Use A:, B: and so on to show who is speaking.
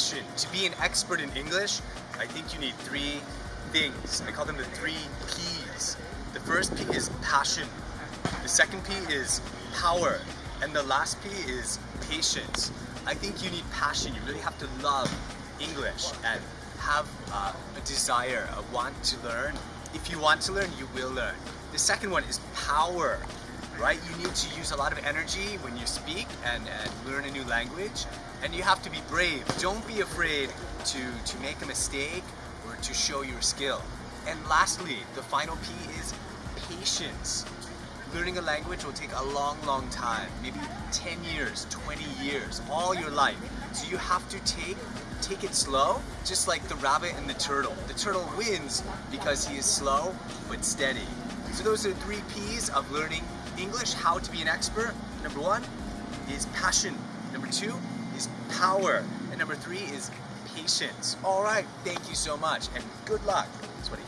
A: passion. To be an expert in English, I think you need three things. I call them the three P's. The first P is passion. The second P is power. And the last P is patience. I think you need passion. You really have to love English and have uh, a desire, a want to learn. If you want to learn, you will learn. The second one is power, right? You need to use a lot of energy when you speak and, and learn a new language. And you have to be brave. Don't be afraid to, to make a mistake or to show your skill. And lastly, the final P is patience. Learning a language will take a long, long time, maybe 10 years, 20 years, all your life. So you have to take take it slow, just like the rabbit and the turtle. The turtle wins because he is slow but steady. So those are the three P's of learning English, how to be an expert. Number one is passion. Number two is power. And number three is patience. All right, thank you so much and good luck. What he